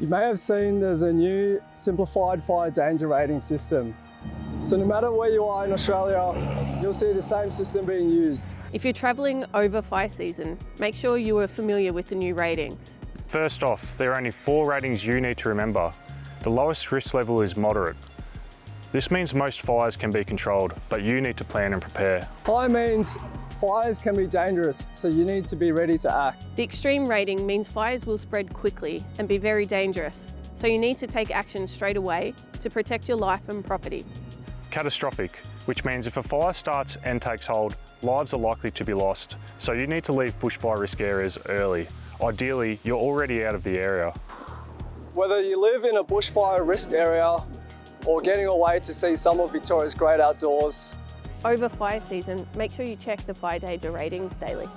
You may have seen there's a new simplified fire danger rating system. So no matter where you are in Australia, you'll see the same system being used. If you're travelling over fire season, make sure you are familiar with the new ratings. First off, there are only four ratings you need to remember. The lowest risk level is moderate. This means most fires can be controlled, but you need to plan and prepare. High means fires can be dangerous, so you need to be ready to act. The extreme rating means fires will spread quickly and be very dangerous, so you need to take action straight away to protect your life and property. Catastrophic, which means if a fire starts and takes hold, lives are likely to be lost, so you need to leave bushfire risk areas early. Ideally, you're already out of the area. Whether you live in a bushfire risk area or getting away to see some of Victoria's great outdoors, Over fire season, make sure you check the fire danger ratings daily.